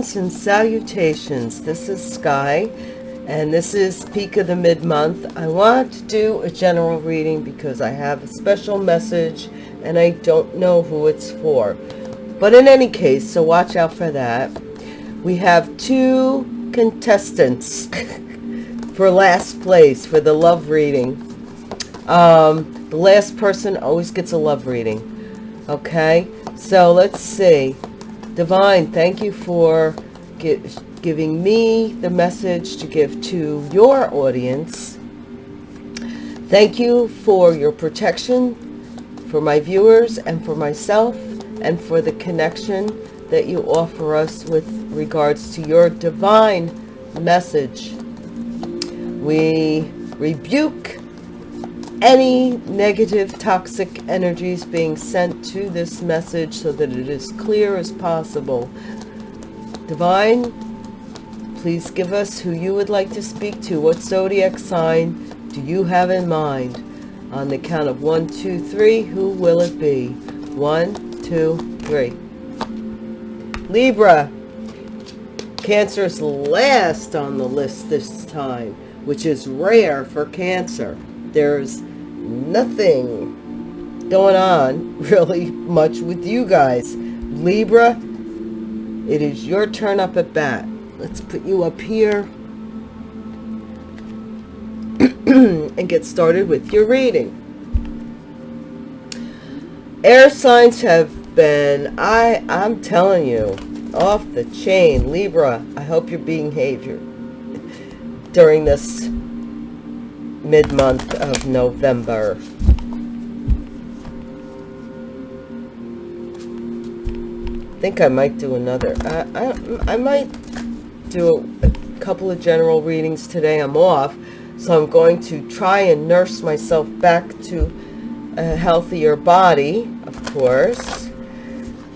Greetings and salutations. This is Sky, and this is Peak of the Mid-Month. I want to do a general reading because I have a special message, and I don't know who it's for. But in any case, so watch out for that. We have two contestants for last place for the love reading. Um, the last person always gets a love reading. Okay, so let's see. Divine, thank you for giving me the message to give to your audience. Thank you for your protection, for my viewers and for myself, and for the connection that you offer us with regards to your divine message. We rebuke any negative toxic energies being sent to this message so that it is clear as possible. Divine, please give us who you would like to speak to. What zodiac sign do you have in mind? On the count of one, two, three, who will it be? One, two, three. Libra. Cancer's last on the list this time, which is rare for Cancer. There's nothing going on really much with you guys. Libra, it is your turn up at bat. Let's put you up here and get started with your reading. Air signs have been, I, I'm telling you, off the chain. Libra, I hope being behavior during this mid-month of November. I think I might do another. I, I, I might do a, a couple of general readings today. I'm off, so I'm going to try and nurse myself back to a healthier body, of course.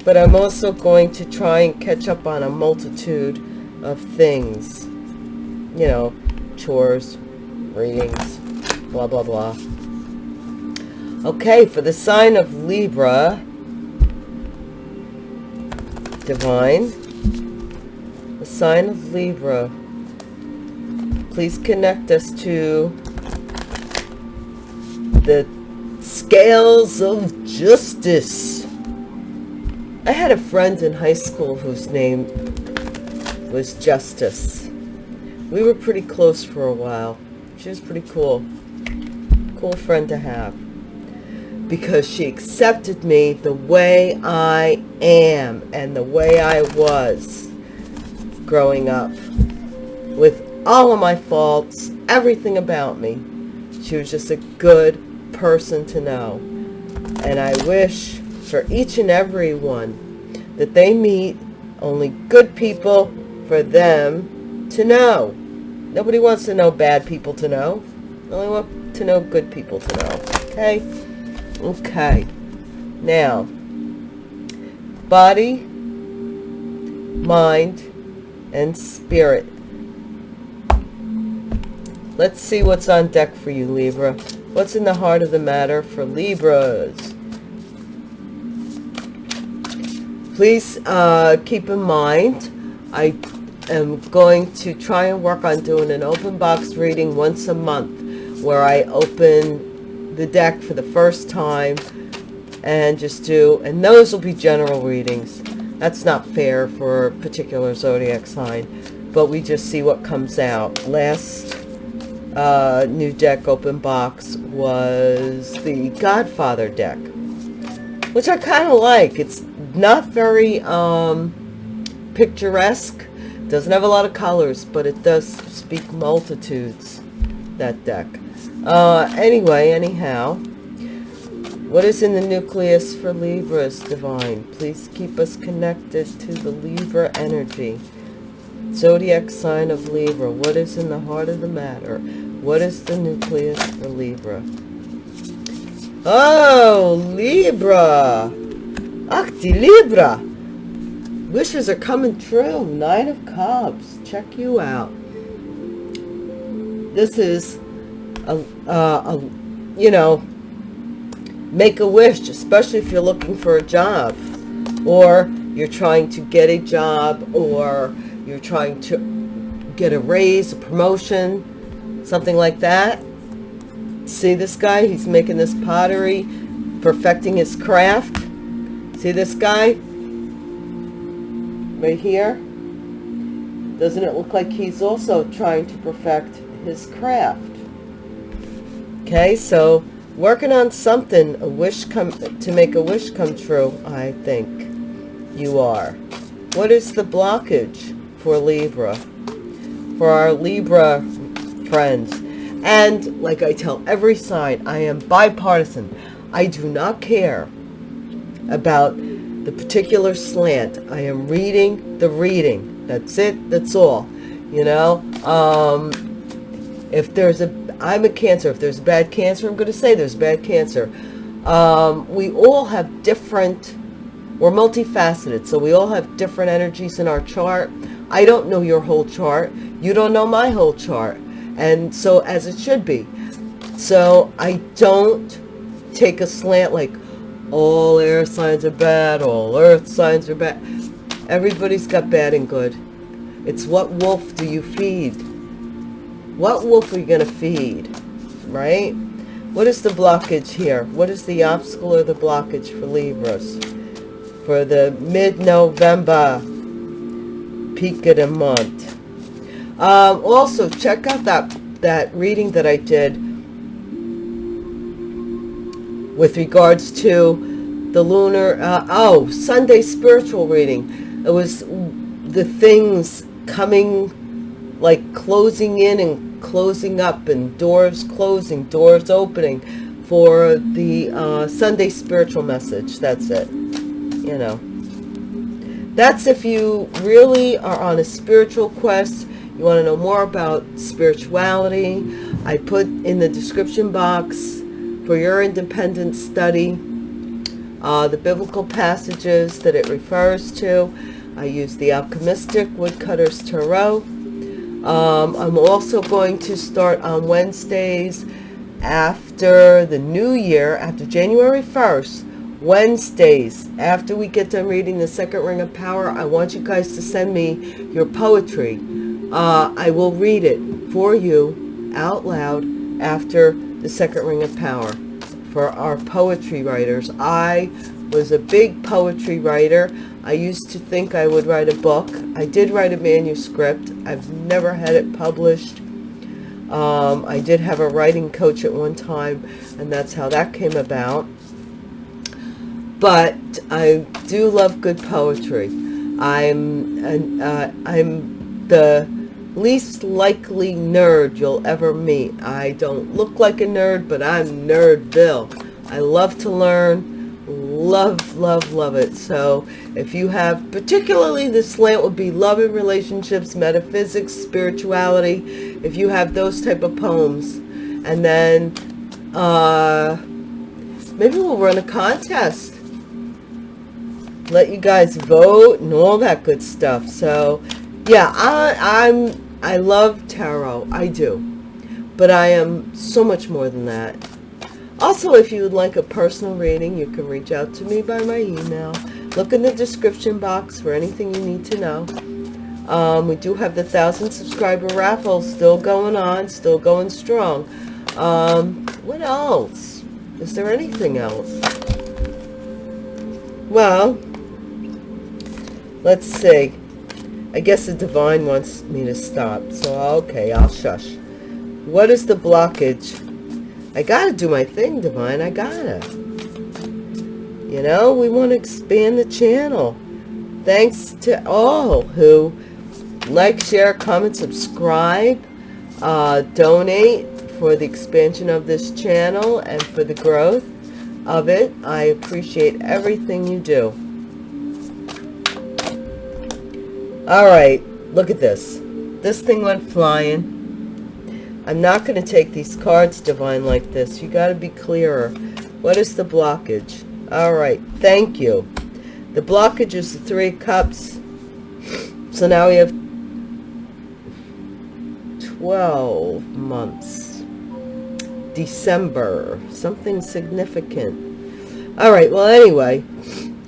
But I'm also going to try and catch up on a multitude of things. You know, chores, readings, blah, blah, blah. Okay, for the sign of Libra, Divine, the sign of Libra, please connect us to the scales of justice. I had a friend in high school whose name was Justice. We were pretty close for a while. She was pretty cool. Friend to have. Because she accepted me the way I am and the way I was growing up. With all of my faults, everything about me. She was just a good person to know. And I wish for each and every one that they meet only good people for them to know. Nobody wants to know bad people to know. Only want to know good people to know. Okay? Okay. Now, body, mind, and spirit. Let's see what's on deck for you, Libra. What's in the heart of the matter for Libras? Please uh, keep in mind, I am going to try and work on doing an open box reading once a month where I open the deck for the first time and just do, and those will be general readings. That's not fair for a particular zodiac sign, but we just see what comes out. Last uh, new deck open box was the Godfather deck, which I kind of like. It's not very um, picturesque doesn't have a lot of colors, but it does speak multitudes, that deck. Uh, anyway, anyhow, what is in the nucleus for Libras, Divine? Please keep us connected to the Libra energy. Zodiac sign of Libra. What is in the heart of the matter? What is the nucleus for Libra? Oh, Libra. Acti Libra. Wishes are coming true. Nine of Cups. Check you out. This is, a, uh, you know, make a wish, especially if you're looking for a job. Or you're trying to get a job or you're trying to get a raise, a promotion, something like that. See this guy? He's making this pottery, perfecting his craft. See this guy? Right here? Doesn't it look like he's also trying to perfect his craft? Okay, so working on something, a wish come to make a wish come true, I think you are. What is the blockage for Libra? For our Libra friends. And like I tell every sign, I am bipartisan. I do not care about the particular slant. I am reading the reading. That's it. That's all. You know, um, if there's a, I'm a cancer. If there's bad cancer, I'm going to say there's bad cancer. Um, we all have different we're multifaceted, so we all have different energies in our chart. I don't know your whole chart. You don't know my whole chart. And so as it should be. So I don't take a slant like all air signs are bad, all earth signs are bad. Everybody's got bad and good. It's what wolf do you feed? What wolf are you going to feed? Right? What is the blockage here? What is the obstacle or the blockage for Libras? for the mid-November peak of the month. Um, also, check out that, that reading that I did with regards to the lunar, uh, oh, Sunday spiritual reading. It was the things coming, like closing in and closing up and doors closing, doors opening for the uh, Sunday spiritual message. That's it you know. That's if you really are on a spiritual quest. You want to know more about spirituality. I put in the description box for your independent study uh, the biblical passages that it refers to. I use the Alchemistic Woodcutter's Tarot. Um, I'm also going to start on Wednesdays after the new year, after January 1st, Wednesdays, after we get done reading the second ring of power, I want you guys to send me your poetry. Uh, I will read it for you out loud after the second ring of power for our poetry writers. I was a big poetry writer. I used to think I would write a book. I did write a manuscript. I've never had it published. Um, I did have a writing coach at one time, and that's how that came about but I do love good poetry. I'm an, uh, I'm the least likely nerd you'll ever meet. I don't look like a nerd, but I'm Nerdville. I love to learn, love, love, love it. So if you have, particularly the slant would be love and relationships, metaphysics, spirituality, if you have those type of poems. And then uh, maybe we'll run a contest let you guys vote and all that good stuff. So yeah, I, I'm, I love tarot. I do. But I am so much more than that. Also, if you would like a personal reading, you can reach out to me by my email. Look in the description box for anything you need to know. Um, we do have the 1,000 subscriber raffle still going on, still going strong. Um, what else? Is there anything else? Well, Let's see. I guess the divine wants me to stop. So, okay, I'll shush. What is the blockage? I gotta do my thing, divine. I gotta. You know, we want to expand the channel. Thanks to all who like, share, comment, subscribe, uh, donate for the expansion of this channel and for the growth of it. I appreciate everything you do. All right, look at this. This thing went flying. I'm not going to take these cards, Divine, like this. You got to be clearer. What is the blockage? All right, thank you. The blockage is the Three Cups. So now we have 12 months. December. Something significant. All right, well, anyway,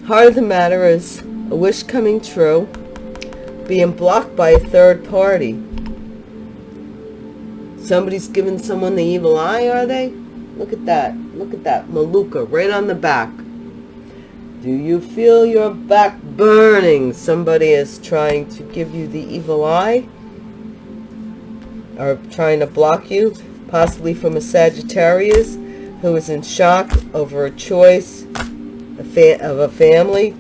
heart of the matter is a wish coming true, being blocked by a third party. Somebody's giving someone the evil eye, are they? Look at that. Look at that. Maluka, right on the back. Do you feel your back burning? Somebody is trying to give you the evil eye. Or trying to block you. Possibly from a Sagittarius who is in shock over a choice of a family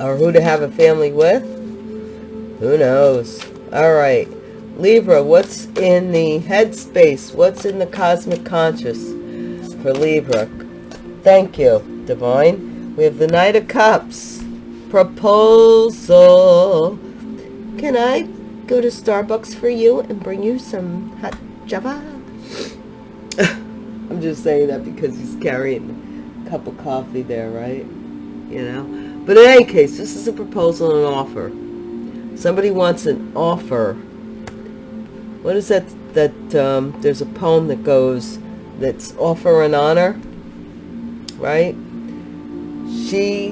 or who to have a family with who knows all right libra what's in the headspace? What's in the cosmic conscious for libra? Thank you divine. We have the knight of cups. Proposal. Can i go to starbucks for you and bring you some hot java? I'm just saying that because he's carrying a cup of coffee there right? You know? But in any case, this is a proposal and an offer. Somebody wants an offer. What is that? That um, there's a poem that goes, that's offer and honor, right? She,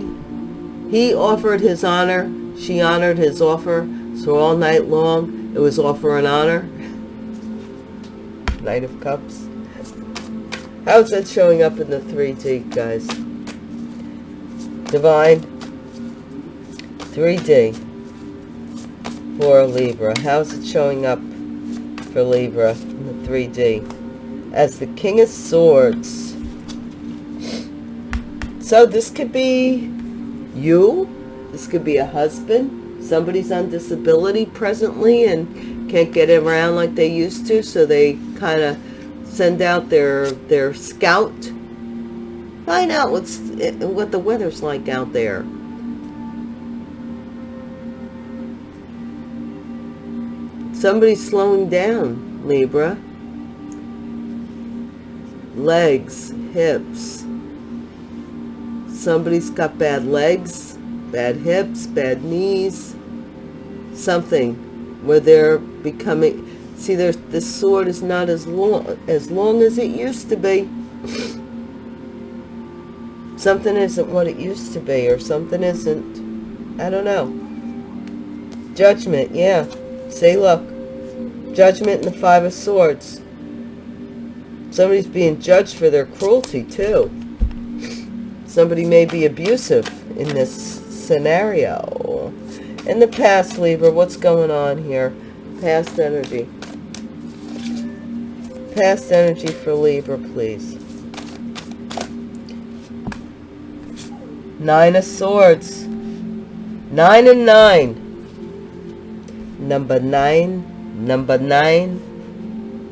he offered his honor. She honored his offer. So all night long, it was offer and honor. Knight of Cups. How's that showing up in the 3D, guys? Divine. 3D for Libra. How's it showing up for Libra in the 3D? As the King of Swords. So this could be you. This could be a husband. Somebody's on disability presently and can't get around like they used to. So they kind of send out their, their scout. Find out what's eh, what the weather's like out there. Somebody's slowing down, Libra. Legs, hips. Somebody's got bad legs, bad hips, bad knees. Something where they're becoming... See, there's, this sword is not as long, as long as it used to be. something isn't what it used to be, or something isn't... I don't know. Judgment, yeah. Say, look, Judgment and the Five of Swords. Somebody's being judged for their cruelty, too. Somebody may be abusive in this scenario. In the past, Libra, what's going on here? Past energy. Past energy for Libra, please. Nine of Swords. Nine and nine. Number nine number nine.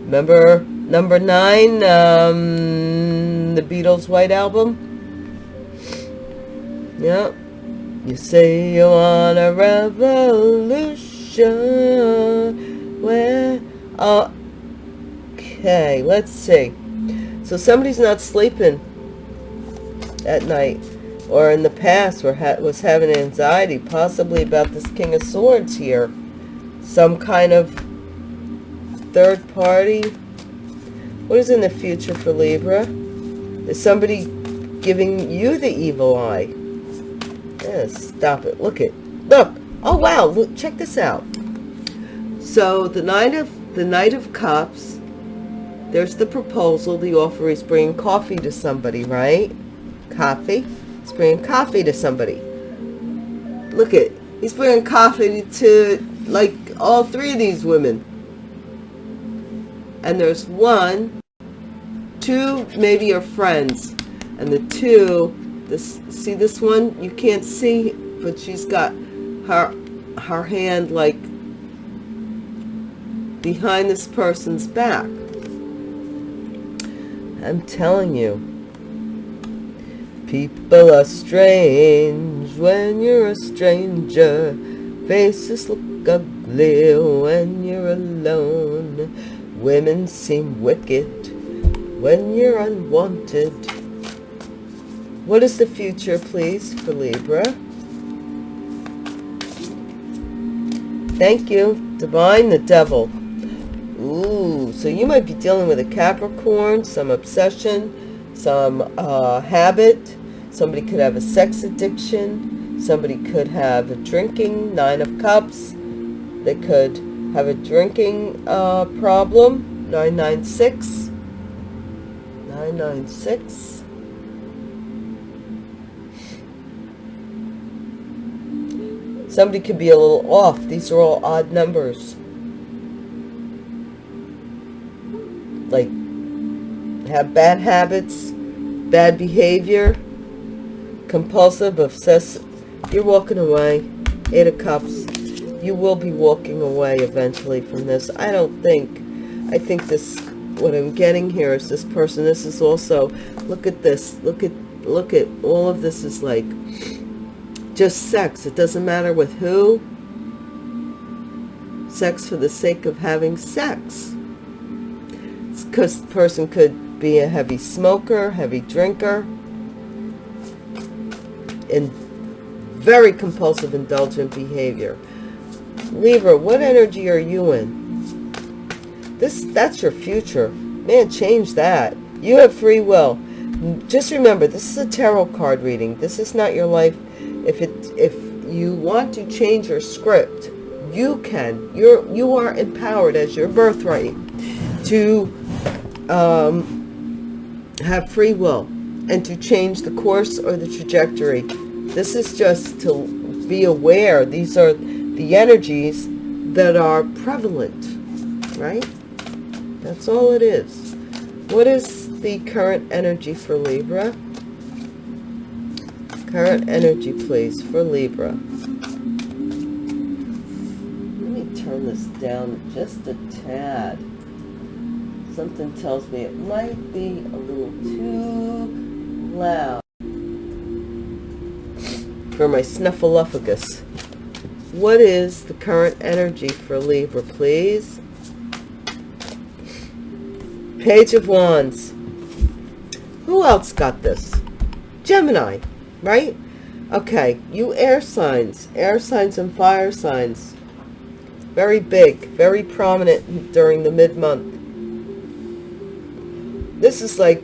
Remember number nine um the beatles white album? Yeah. You say you want a revolution. Where okay let's see. So somebody's not sleeping at night or in the past were ha was having anxiety possibly about this king of swords here. Some kind of third party. What is in the future for Libra? Is somebody giving you the evil eye? Yes, stop it. Look it. Look. Oh, wow. Look, check this out. So the Knight of the Knight of Cups, there's the proposal. The offer is bringing coffee to somebody, right? Coffee. He's bringing coffee to somebody. Look it. He's bringing coffee to, like, all three of these women and there's one, two maybe your friends, and the two, this see this one you can't see, but she's got her her hand like behind this person's back. I'm telling you, people are strange when you're a stranger. Faces look ugly when you're alone. Women seem wicked when you're unwanted. What is the future, please, for Libra? Thank you. Divine the Devil. Ooh, so you might be dealing with a Capricorn, some obsession, some uh, habit. Somebody could have a sex addiction. Somebody could have a drinking, nine of cups. They could have a drinking uh, problem, 996. 996. Somebody could be a little off. These are all odd numbers. Like, have bad habits, bad behavior, compulsive, obsessive. You're walking away. Eight of Cups. You will be walking away eventually from this. I don't think. I think this, what I'm getting here is this person. This is also, look at this. Look at, look at, all of this is like, just sex. It doesn't matter with who. Sex for the sake of having sex. Because the person could be a heavy smoker, heavy drinker, and very compulsive, indulgent behavior. Libra, what energy are you in? This, that's your future. Man, change that. You have free will. Just remember, this is a tarot card reading. This is not your life. If it, if you want to change your script, you can. You're, you are empowered as your birthright to um, have free will and to change the course or the trajectory. This is just to be aware. These are the energies that are prevalent, right? That's all it is. What is the current energy for Libra? Current energy, please, for Libra. Let me turn this down just a tad. Something tells me it might be a little too loud for my snuffleupagus. What is the current energy for Libra, please? Page of Wands. Who else got this? Gemini, right? Okay, you air signs, air signs and fire signs. Very big, very prominent during the mid-month. This is like,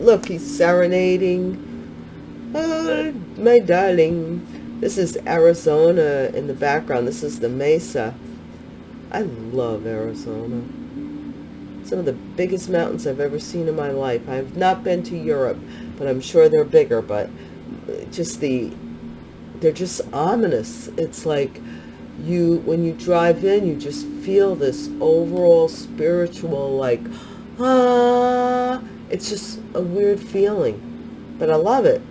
look, he's serenading. Oh, my darling. This is Arizona in the background. This is the Mesa. I love Arizona some of the biggest mountains I've ever seen in my life. I've not been to Europe, but I'm sure they're bigger, but just the, they're just ominous. It's like you, when you drive in, you just feel this overall spiritual, like, ah, it's just a weird feeling, but I love it.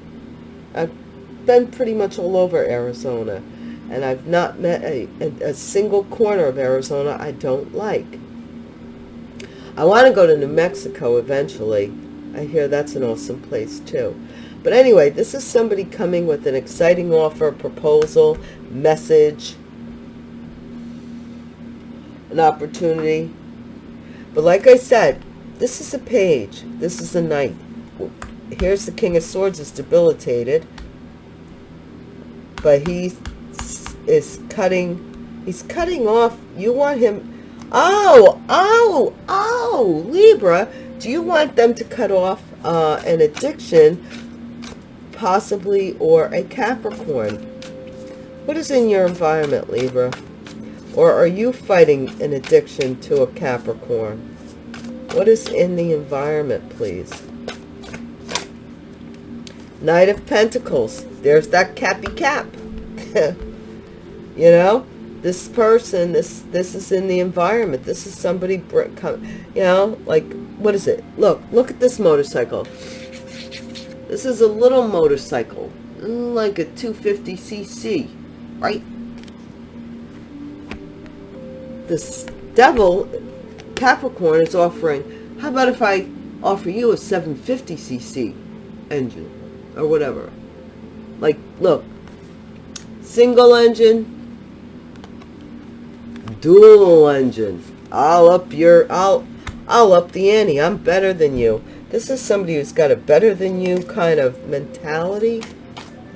Been pretty much all over Arizona, and I've not met a, a, a single corner of Arizona I don't like. I want to go to New Mexico eventually. I hear that's an awesome place too. But anyway, this is somebody coming with an exciting offer, proposal, message, an opportunity. But like I said, this is a page. This is a knight. Here's the King of Swords is debilitated. But he is cutting, he's cutting off. You want him, Oh, oh, oh, Libra, do you want them to cut off uh, an addiction, possibly, or a Capricorn? What is in your environment, Libra? Or are you fighting an addiction to a Capricorn? What is in the environment, please? Knight of Pentacles. There's that cappy cap. you know? this person this this is in the environment. This is somebody you know? Like what is it? Look look at this motorcycle. This is a little motorcycle like a 250cc right? This devil capricorn is offering how about if i offer you a 750cc engine or whatever like look single engine dual engine. I'll up your, I'll, I'll up the ante. I'm better than you. This is somebody who's got a better than you kind of mentality.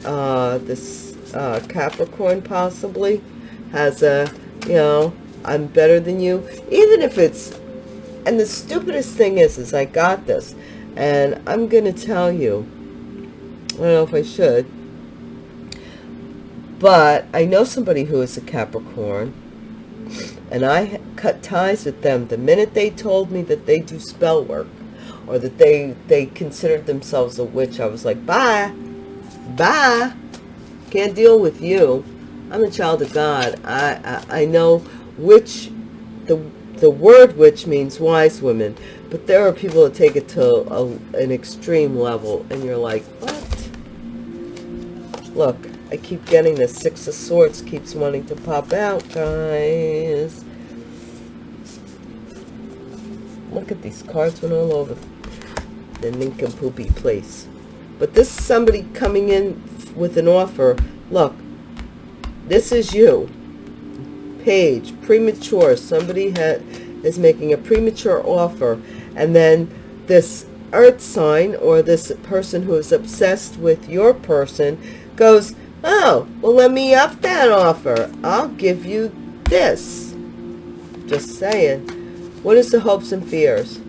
Uh, this uh, Capricorn possibly has a, you know, I'm better than you. Even if it's, and the stupidest thing is, is I got this. And I'm going to tell you, I don't know if I should, but I know somebody who is a Capricorn, and I cut ties with them the minute they told me that they do spell work or that they they considered themselves a witch. I was like, bye, bye. Can't deal with you. I'm a child of God. I I, I know which the the word witch means wise women, but there are people that take it to a, an extreme level, and you're like, what? Look, I keep getting this Six of Swords keeps wanting to pop out, guys. Look at these cards went all over the nincompoopy place. But this is somebody coming in with an offer. Look, this is you. Page, premature. Somebody had, is making a premature offer. And then this earth sign or this person who is obsessed with your person goes, oh, well, let me up that offer. I'll give you this. Just saying. What is the hopes and fears?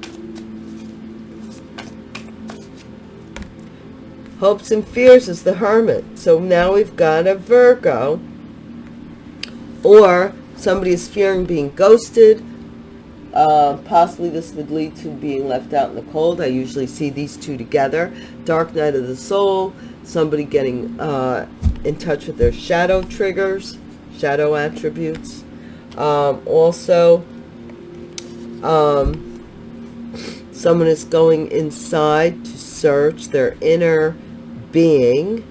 Hopes and fears is the hermit. So now we've got a Virgo. Or somebody is fearing being ghosted. Uh, possibly this would lead to being left out in the cold. I usually see these two together. Dark night of the soul. Somebody getting uh, in touch with their shadow triggers, shadow attributes. Um, also, um, someone is going inside to search their inner being,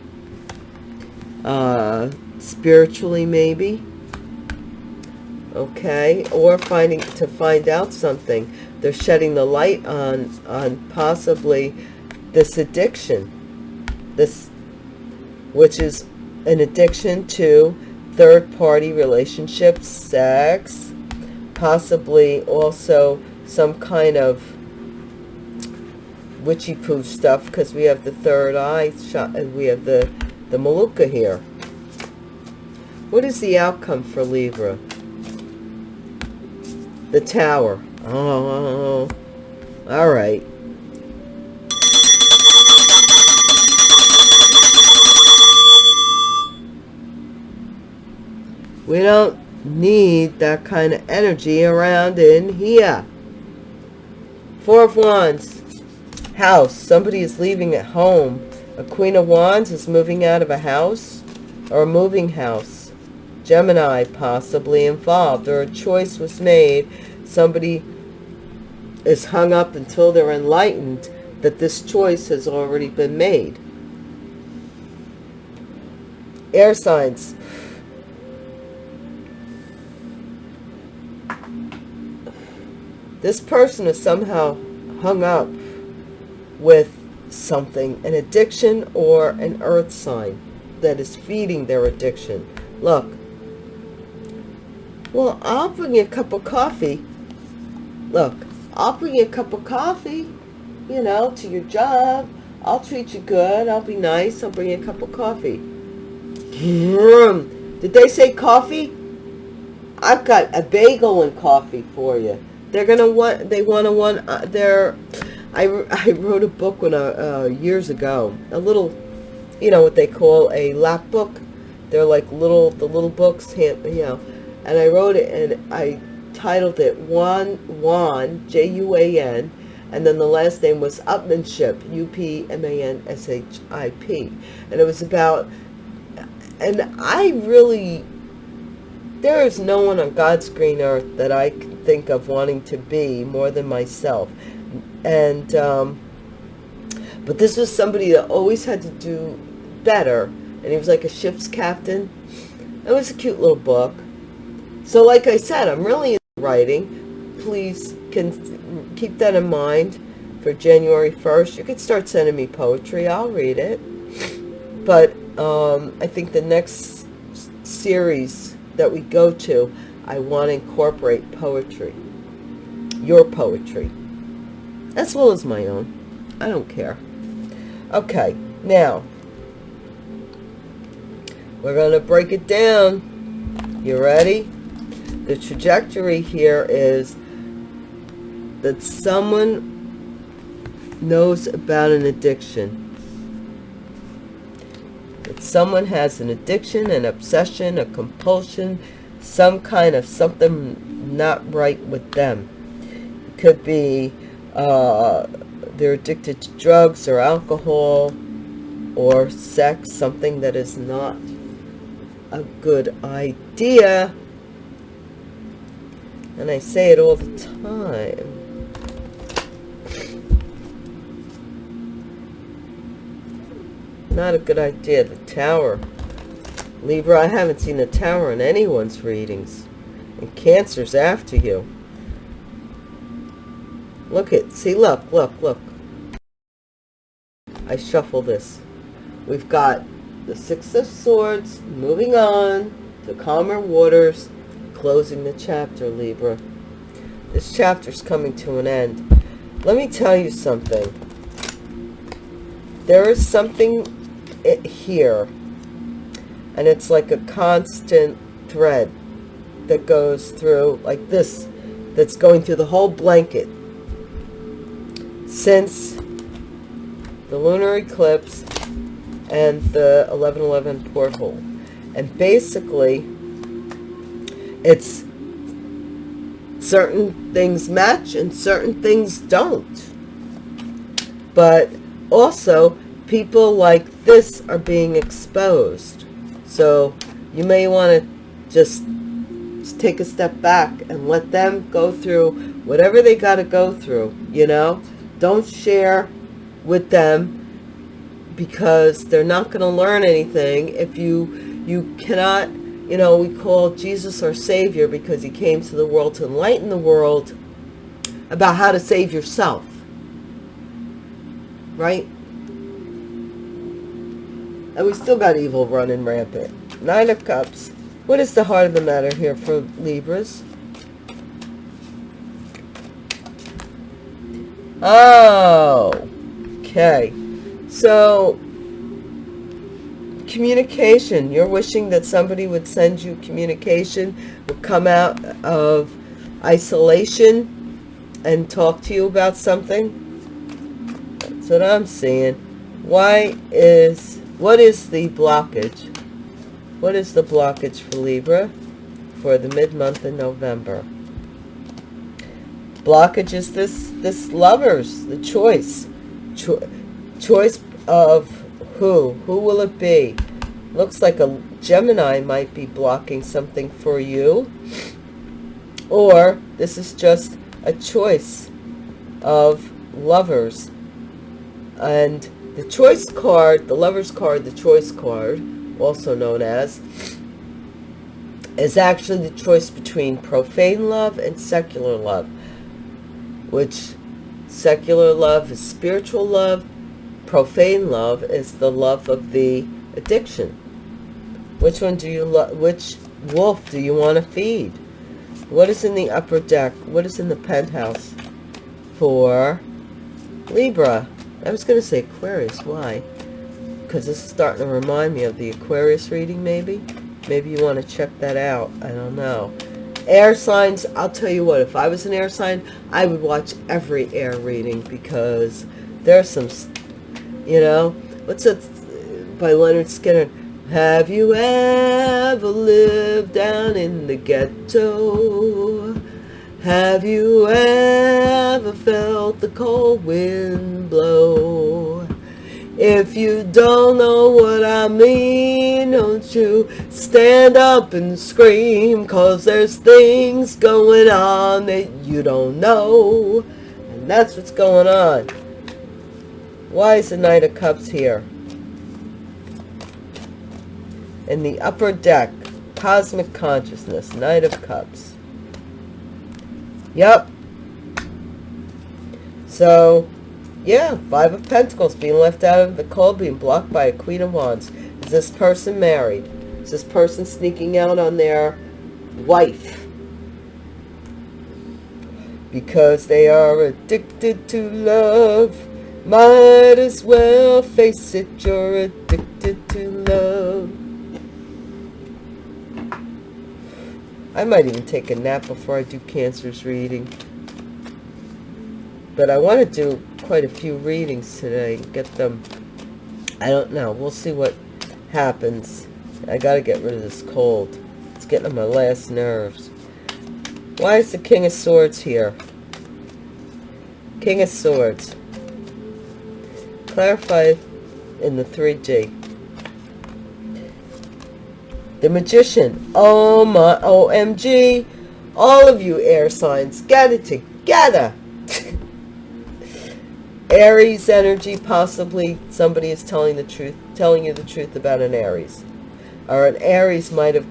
uh, spiritually maybe, okay, or finding to find out something. They're shedding the light on on possibly this addiction, this, which is an addiction to third-party relationships, sex, possibly also some kind of witchy poo stuff because we have the third eye shot and we have the the maluka here. What is the outcome for Libra? The tower. Oh, oh, oh, oh. all right. We don't need that kind of energy around in here. Four of Wands. House. Somebody is leaving at home. A Queen of Wands is moving out of a house or a moving house. Gemini possibly involved or a choice was made. Somebody is hung up until they're enlightened that this choice has already been made. Air signs. This person is somehow hung up with something, an addiction or an earth sign that is feeding their addiction. Look, well, I'll bring you a cup of coffee. Look, I'll bring you a cup of coffee, you know, to your job. I'll treat you good. I'll be nice. I'll bring you a cup of coffee. Did they say coffee? I've got a bagel and coffee for you. They're gonna want. They want to want. Uh, they're. I I wrote a book when uh, uh, years ago. A little, you know what they call a lap book. They're like little the little books, hand, you know. And I wrote it and I titled it Juan Juan J U A N, and then the last name was Upmanship U P M A N S H I P, and it was about. And I really there is no one on God's green earth that I can think of wanting to be more than myself. And, um, but this was somebody that always had to do better. And he was like a ship's captain. It was a cute little book. So like I said, I'm really into writing. Please can keep that in mind for January 1st. You could start sending me poetry. I'll read it. But um, I think the next series that we go to, I want to incorporate poetry. Your poetry. As well as my own. I don't care. Okay, now, we're going to break it down. You ready? The trajectory here is that someone knows about an addiction. Someone has an addiction, an obsession, a compulsion, some kind of something not right with them. It could be uh, they're addicted to drugs or alcohol or sex, something that is not a good idea. And I say it all the time. Not a good idea. The tower. Libra, I haven't seen a tower in anyone's readings. And Cancer's after you. Look it. See, look, look, look. I shuffle this. We've got the Six of Swords, moving on to calmer waters, closing the chapter, Libra. This chapter's coming to an end. Let me tell you something. There is something here, and it's like a constant thread that goes through, like this, that's going through the whole blanket since the lunar eclipse and the 1111 porthole. And basically, it's certain things match and certain things don't. But also, people like this are being exposed. So you may want to just take a step back and let them go through whatever they got to go through, you know? Don't share with them because they're not going to learn anything if you you cannot you know we call jesus our savior because he came to the world to enlighten the world about how to save yourself right and we still got evil running rampant nine of cups what is the heart of the matter here for libras oh okay so, communication. You're wishing that somebody would send you communication, would come out of isolation and talk to you about something. That's what I'm seeing. Why is, what is the blockage? What is the blockage for Libra for the mid-month in November? Blockage is this, this lovers, the choice. Cho choice of who? Who will it be? Looks like a Gemini might be blocking something for you. Or this is just a choice of lovers. And the choice card, the lover's card, the choice card, also known as, is actually the choice between profane love and secular love. Which secular love is spiritual love, profane love is the love of the addiction. Which one do you love? Which wolf do you want to feed? What is in the upper deck? What is in the penthouse for Libra? I was going to say Aquarius. Why? Because this is starting to remind me of the Aquarius reading, maybe? Maybe you want to check that out. I don't know. Air signs, I'll tell you what, if I was an air sign, I would watch every air reading because there's some you know, what's that by Lynyrd Skynyrd? Have you ever lived down in the ghetto? Have you ever felt the cold wind blow? If you don't know what I mean, don't you stand up and scream, cause there's things going on that you don't know. And that's what's going on. Why is the Knight of Cups here? In the upper deck, Cosmic Consciousness, Knight of Cups. Yep. So, yeah, Five of Pentacles being left out of the cold, being blocked by a Queen of Wands. Is this person married? Is this person sneaking out on their wife? Because they are addicted to love might as well face it, you're addicted to love. I might even take a nap before I do Cancer's reading. But I want to do quite a few readings today. Get them, I don't know. We'll see what happens. I got to get rid of this cold. It's getting on my last nerves. Why is the King of Swords here? King of Swords. Clarify in the 3G. The Magician. Oh my, OMG. All of you air signs, get it together. Aries energy, possibly somebody is telling the truth, telling you the truth about an Aries. Or an Aries might have...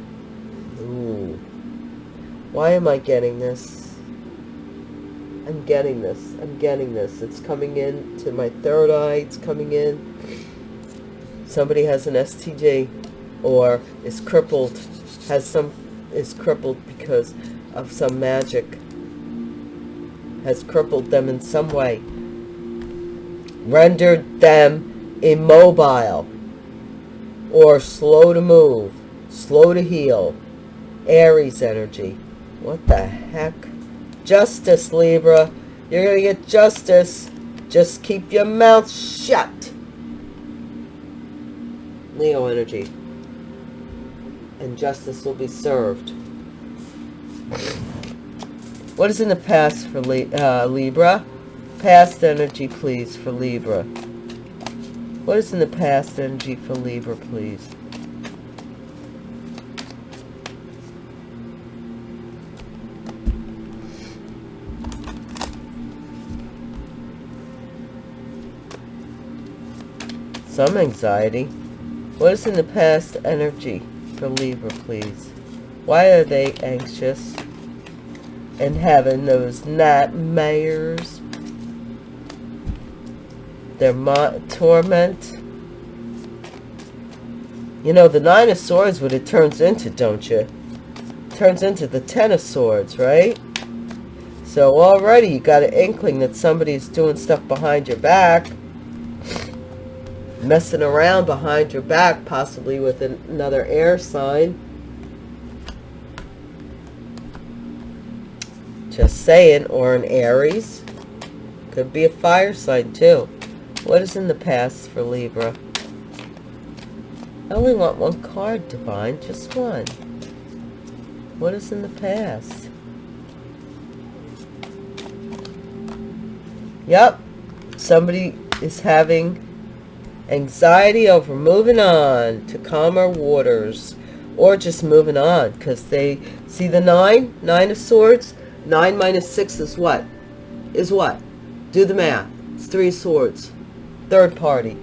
Ooh. Why am I getting this? I'm getting this. I'm getting this. It's coming in to my third eye. It's coming in. Somebody has an STD or is crippled, has some, is crippled because of some magic, has crippled them in some way, rendered them immobile, or slow to move, slow to heal, Aries energy. What the heck? Justice, Libra. You're going to get justice. Just keep your mouth shut. Leo energy and justice will be served. What is in the past for uh, Libra? Past energy, please, for Libra. What is in the past energy for Libra, please? Some anxiety. What is in the past energy? For Libra, please. Why are they anxious and having those nightmares? Their torment. You know, the Nine of Swords, what it turns into, don't you? turns into the Ten of Swords, right? So already you got an inkling that somebody's doing stuff behind your back messing around behind your back, possibly with an, another air sign. Just saying, or an Aries. Could be a fire sign too. What is in the past for Libra? I only want one card, Divine, just one. What is in the past? Yep, somebody is having anxiety over moving on to calmer waters or just moving on because they see the nine nine of swords? Nine minus six is what? Is what? Do the math. It's three swords. Third party.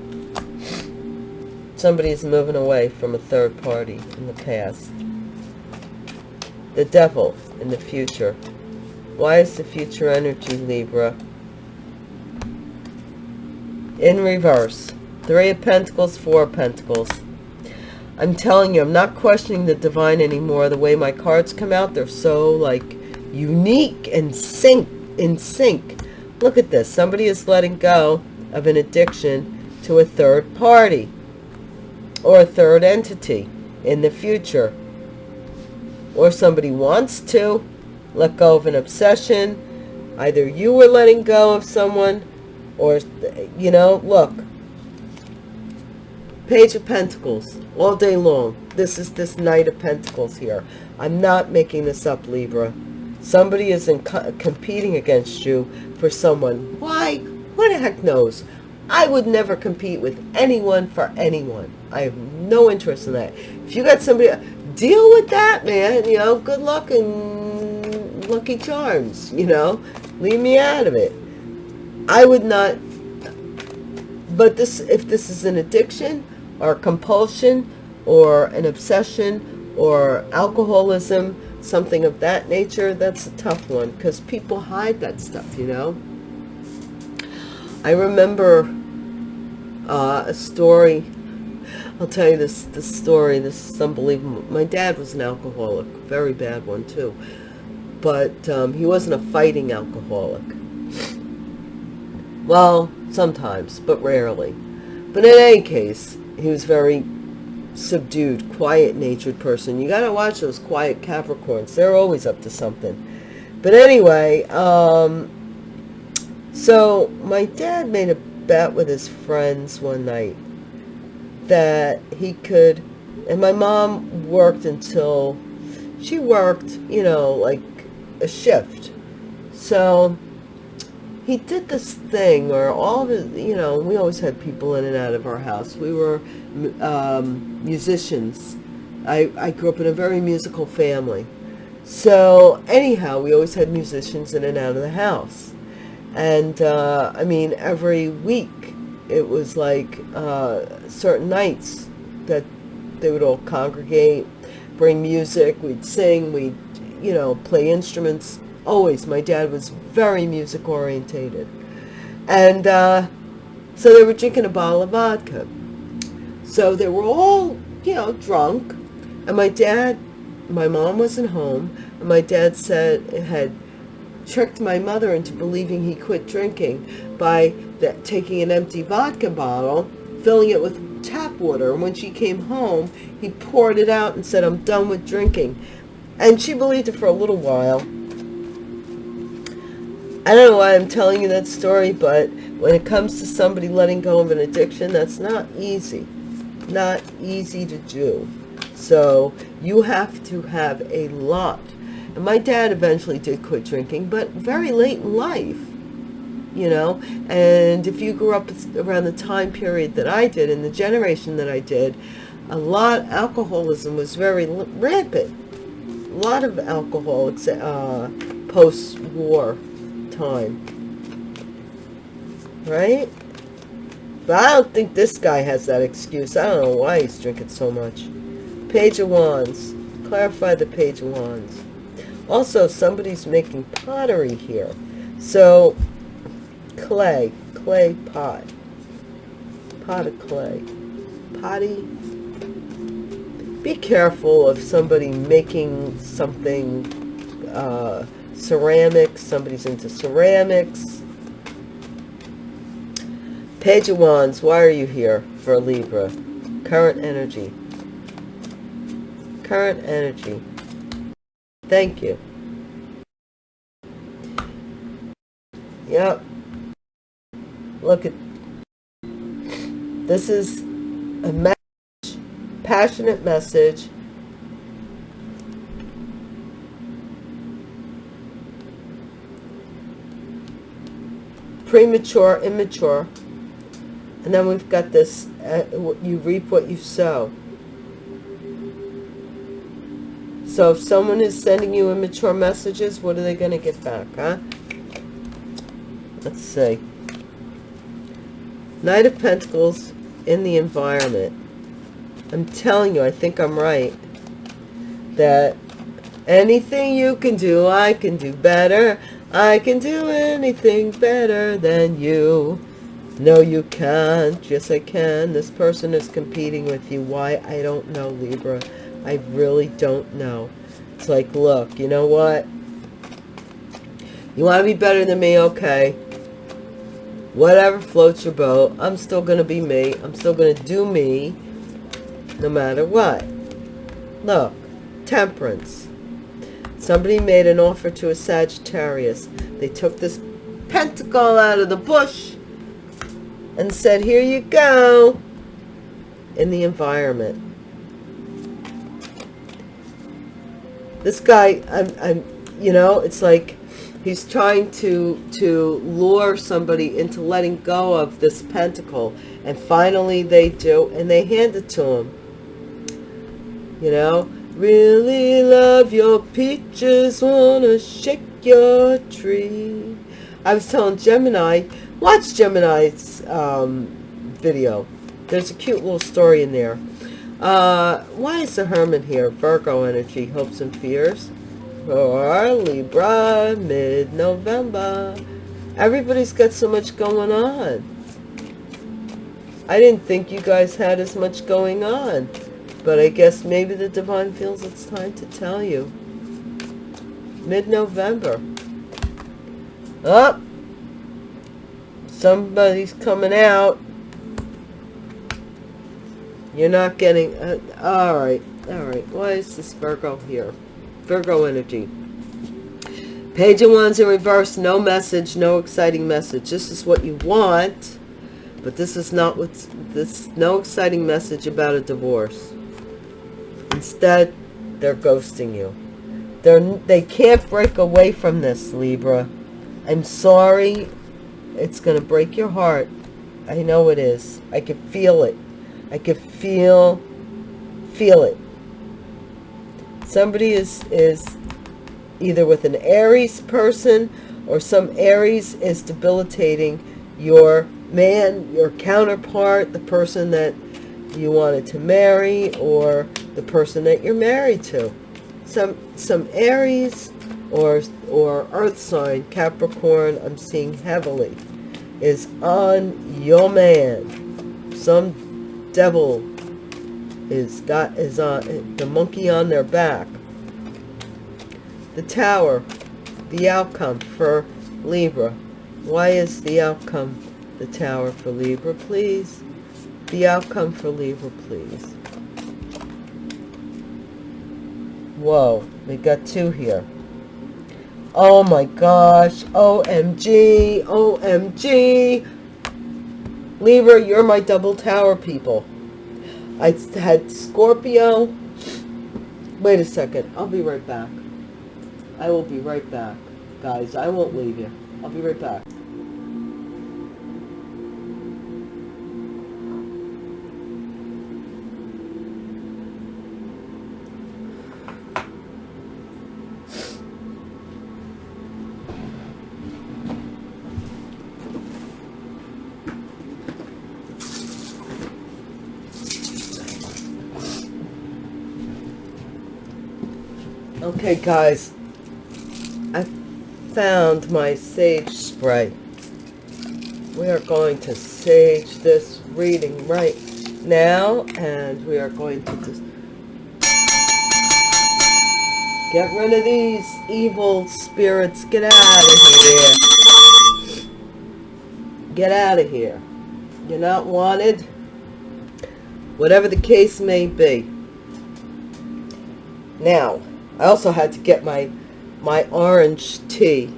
Somebody is moving away from a third party in the past. The devil in the future. Why is the future energy libra? In reverse Three of Pentacles, Four of Pentacles. I'm telling you, I'm not questioning the divine anymore. The way my cards come out, they're so like unique and sync in sync. Look at this. Somebody is letting go of an addiction to a third party or a third entity in the future. Or somebody wants to let go of an obsession. Either you were letting go of someone or, you know, look, Page of Pentacles, all day long. This is this Knight of Pentacles here. I'm not making this up, Libra. Somebody is in co competing against you for someone. Why? Who the heck knows? I would never compete with anyone for anyone. I have no interest in that. If you got somebody, deal with that, man. You know, good luck and lucky charms, you know. Leave me out of it. I would not, but this, if this is an addiction, or compulsion or an obsession or alcoholism, something of that nature, that's a tough one because people hide that stuff, you know. I remember uh, a story. I'll tell you this, this story. This is unbelievable. My dad was an alcoholic, very bad one too. But um, he wasn't a fighting alcoholic. Well, sometimes, but rarely. But in any case, he was very subdued, quiet-natured person. You got to watch those quiet Capricorns. They're always up to something. But anyway, um, so my dad made a bet with his friends one night. that he could, and my mom worked until, she worked, you know, like a shift. So he did this thing or all the, you know, we always had people in and out of our house. We were um, musicians. I, I grew up in a very musical family. So anyhow, we always had musicians in and out of the house. And uh, I mean, every week it was like uh, certain nights that they would all congregate, bring music, we'd sing, we'd, you know, play instruments. Always, my dad was very music orientated. And uh, so they were drinking a bottle of vodka. So they were all, you know, drunk. And my dad, my mom wasn't home. And my dad said, had tricked my mother into believing he quit drinking by that, taking an empty vodka bottle, filling it with tap water. And when she came home, he poured it out and said, I'm done with drinking. And she believed it for a little while. I don't know why I'm telling you that story, but when it comes to somebody letting go of an addiction, that's not easy. Not easy to do. So you have to have a lot and my dad eventually did quit drinking, but very late in life, you know. And if you grew up around the time period that I did, in the generation that I did, a lot, alcoholism was very rampant. A lot of alcohol uh, post-war time. Right? But I don't think this guy has that excuse. I don't know why he's drinking so much. Page of Wands. Clarify the Page of Wands. Also, somebody's making pottery here. So, clay, clay pot. Pot of clay. Potty. Be careful of somebody making something, uh, ceramics, somebody's into ceramics. Page of Wands, why are you here for Libra? Current energy. Current energy. Thank you. Yep. Look at this is a message, passionate message. Premature, immature. And then we've got this, uh, you reap what you sow. So if someone is sending you immature messages, what are they going to get back, huh? Let's see. Knight of Pentacles in the environment. I'm telling you, I think I'm right. That anything you can do, I can do better. I can do anything better than you. No, you can't. Yes, I can. This person is competing with you. Why? I don't know, Libra. I really don't know. It's like, look, you know what? You want to be better than me? Okay. Whatever floats your boat. I'm still going to be me. I'm still going to do me no matter what. Look, temperance. Somebody made an offer to a Sagittarius. They took this pentacle out of the bush and said, here you go, in the environment. this guy, I'm, I'm, you know, it's like he's trying to to lure somebody into letting go of this pentacle and finally they do and they hand it to him you know really love your peaches wanna shake your tree i was telling gemini watch gemini's um, video there's a cute little story in there uh, why is the Hermit here? Virgo energy, hopes and fears. For Libra, mid-November. Everybody's got so much going on. I didn't think you guys had as much going on. But I guess maybe the divine feels it's time to tell you. Mid-November. Up. Oh, somebody's coming out. You're not getting... Uh, all right. All right. Why is this Virgo here? Virgo energy. Page of Wands in reverse. No message. No exciting message. This is what you want. But this is not what's this no exciting message about a divorce. Instead, they're ghosting you. They're they can't break away from this, Libra. I'm sorry. It's going to break your heart. I know it is. I can feel it. I can feel feel it. Somebody is is either with an Aries person or some Aries is debilitating your man, your counterpart, the person that you wanted to marry or the person that you're married to. Some some Aries or or earth sign Capricorn I'm seeing heavily is on your man. Some devil is got is on the monkey on their back. The tower, the outcome for Libra. Why is the outcome the tower for Libra, please? The outcome for Libra, please. Whoa, we got two here. Oh my gosh. OMG. OMG. Libra, you're my double tower people. I had Scorpio. Wait a second. I'll be right back. I will be right back. Guys, I won't leave you. I'll be right back. Okay, guys, I found my sage spray. We are going to sage this reading right now, and we are going to just get rid of these evil spirits. Get out of here. Get out of here. You're not wanted. Whatever the case may be. Now, I also had to get my my orange tea,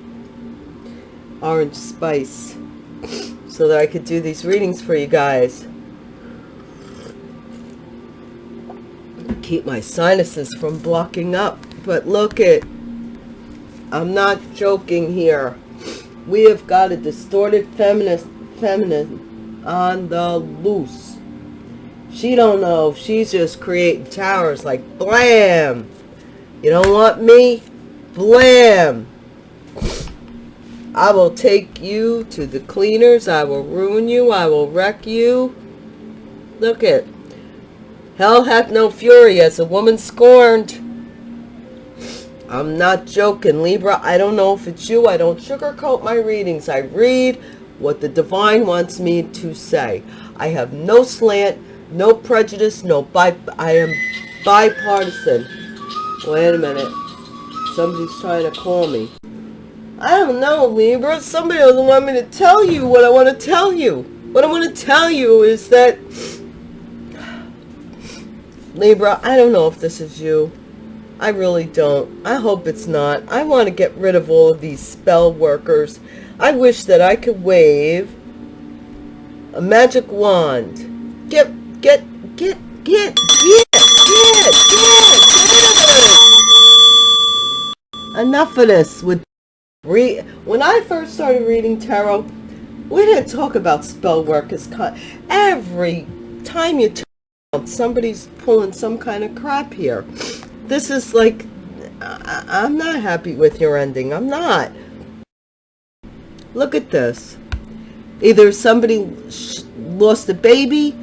orange spice, so that I could do these readings for you guys. Keep my sinuses from blocking up. But look it, I'm not joking here. We have got a distorted feminist feminine on the loose. She don't know. She's just creating towers like blam you don't want me? Blam! I will take you to the cleaners. I will ruin you. I will wreck you. Look it. Hell hath no fury as a woman scorned. I'm not joking, Libra. I don't know if it's you. I don't sugarcoat my readings. I read what the divine wants me to say. I have no slant, no prejudice, no bi I am bipartisan. Wait a minute. Somebody's trying to call me. I don't know, Libra. Somebody doesn't want me to tell you what I want to tell you. What I want to tell you is that... Libra, I don't know if this is you. I really don't. I hope it's not. I want to get rid of all of these spell workers. I wish that I could wave a magic wand. Get, get, get, get, get, enough of this with re when I first started reading tarot we didn't talk about spell work as every time you turn somebody's pulling some kind of crap here. This is like I, I'm not happy with your ending I'm not. Look at this. Either somebody lost a baby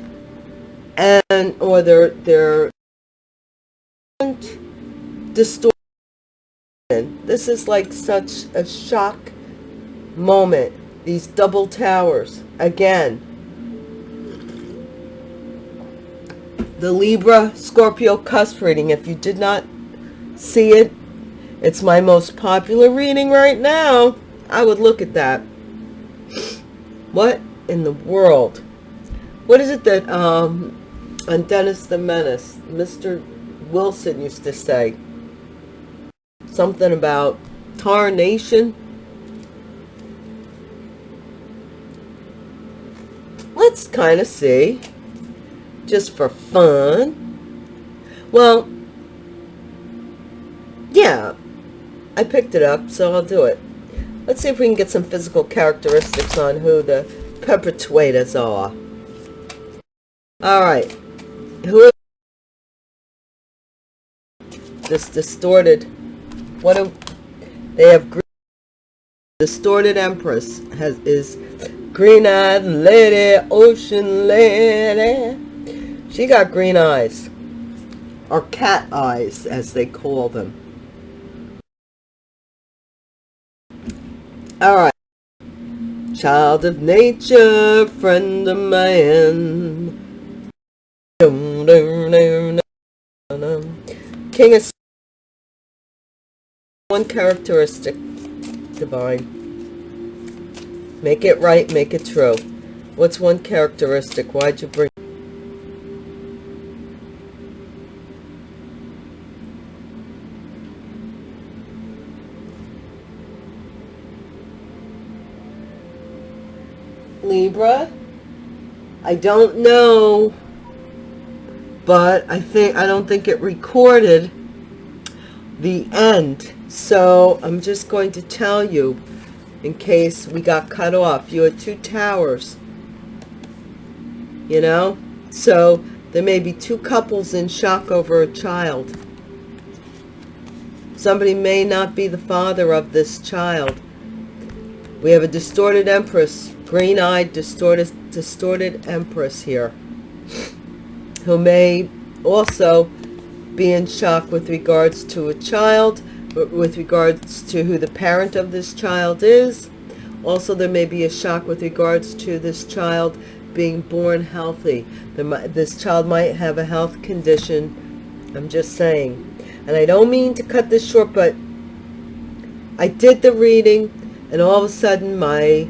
and or they're they're distorted this is like such a shock moment. These double towers. Again. The Libra Scorpio cusp reading. If you did not see it, it's my most popular reading right now. I would look at that. What in the world? What is it that um, on Dennis the Menace, Mr. Wilson used to say? Something about tarnation. Let's kind of see, just for fun. Well, yeah, I picked it up, so I'll do it. Let's see if we can get some physical characteristics on who the perpetrators are. All right. Who this distorted what do they have green, distorted empress has is green-eyed lady ocean lady. She got green eyes or cat eyes as they call them. All right. Child of nature friend of man. King of one characteristic divine. Make it right make it true. What's one characteristic? Why'd you bring Libra? I don't know but I think I don't think it recorded the end so I'm just going to tell you in case we got cut off. You had two towers, you know? So there may be two couples in shock over a child. Somebody may not be the father of this child. We have a distorted empress, green-eyed, distorted, distorted empress here, who may also be in shock with regards to a child with regards to who the parent of this child is. Also, there may be a shock with regards to this child being born healthy. This child might have a health condition. I'm just saying. And I don't mean to cut this short, but I did the reading and all of a sudden my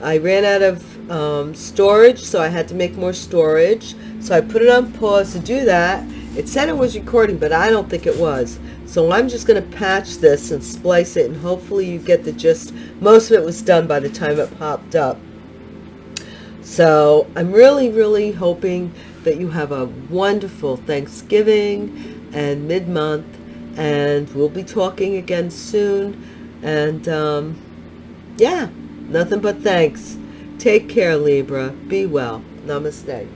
I ran out of um, storage, so I had to make more storage. So I put it on pause to do that. It said it was recording, but I don't think it was. So I'm just going to patch this and splice it and hopefully you get the gist. Most of it was done by the time it popped up. So I'm really, really hoping that you have a wonderful Thanksgiving and mid-month and we'll be talking again soon. And um, yeah, nothing but thanks. Take care, Libra. Be well. Namaste.